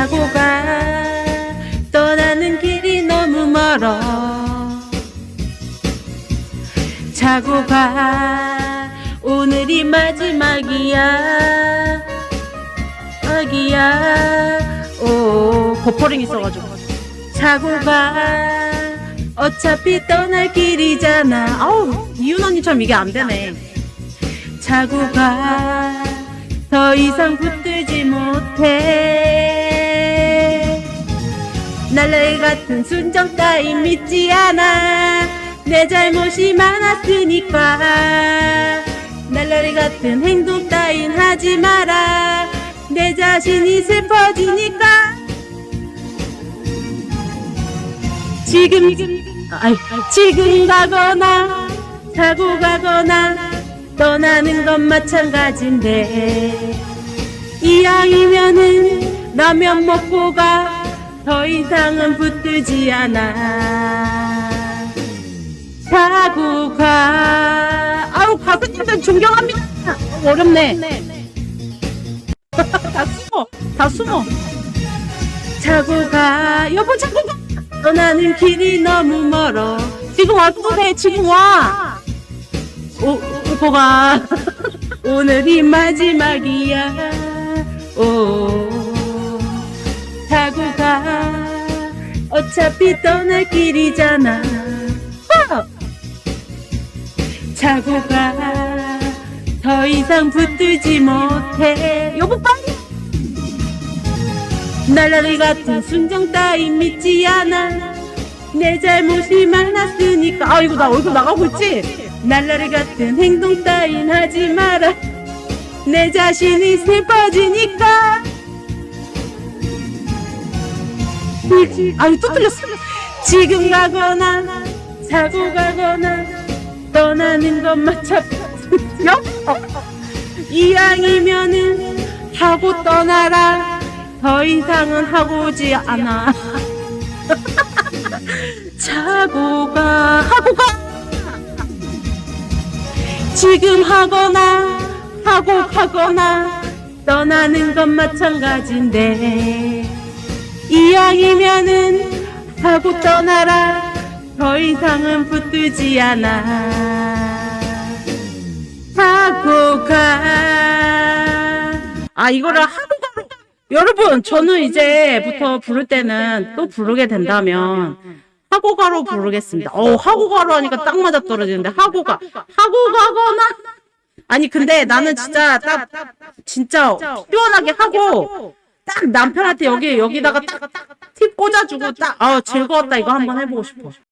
자고 가. 떠나는 길이 너무 멀어. 자고 가. 오늘이 마지막이야. 아기야. 오 버퍼링 있어가지고. 자고 가. 어차피 떠날 길이잖아. 아우 이윤 언니처럼 이게 안 되네. 자고 가. 더 이상 붙들지 못해 같은 순정 따윈 믿지 않아. 내 잘못이 많았으니까. 날라리 같은 행동 따윈 하지 마라. 내 자신이 슬퍼지니까. 지금 지금 가거나 자고 가거나 떠나는 건 마찬가지인데. 이왕이면은 라면 먹고 가 더 이상은 붙들지 않아. 자고 가. 아우 가수님들 존경합니다. 어렵네. 다 숨어 다 숨어. 자고 가. 여보 자고 가. 떠나는 길이 너무 멀어. 지금 와도 돼 지금 와. 오, 오보가. 오늘이 마지막이야. 오 자고 가 어차피 떠날 길이잖아. 어! 자고 가더 이상 붙들지 못해. 여보 빨리! 날라리 같은 순정 따윈 믿지 않아. 내 잘못이 많았으니까. 아 이거 나 얼굴 나가고 있지? 날라리 같은 행동 따윈 하지 마라. 내 자신이 슬퍼지니까 아유 또 틀렸어. 지금 가거나 자고 가거나 떠나는 것 마찬가지야 이왕이면은 하고 떠나라. 더 이상은 하고 오지 않아. 자고 가. 하고 가. 지금 하거나 하고 가거나 떠나는 건 마찬가지인데 하고 떠나라. 더 이상은 붙들지 않아. 하고 가아 이거를 하고 가로 여러분 저는 이제부터 부를 때는 또 부르게 된다면 하고 가로 부르겠습니다. 어 하고 가로 하니까 딱 맞아 떨어지는데 하고 가. 하고 가거나 아니 근데 나는 진짜 딱 진짜 시원하게 하고 딱 남편한테 여기 여기다가 딱 팁 꽂아주고 딱. 아 즐거웠다. 이거 한번 해보고 싶어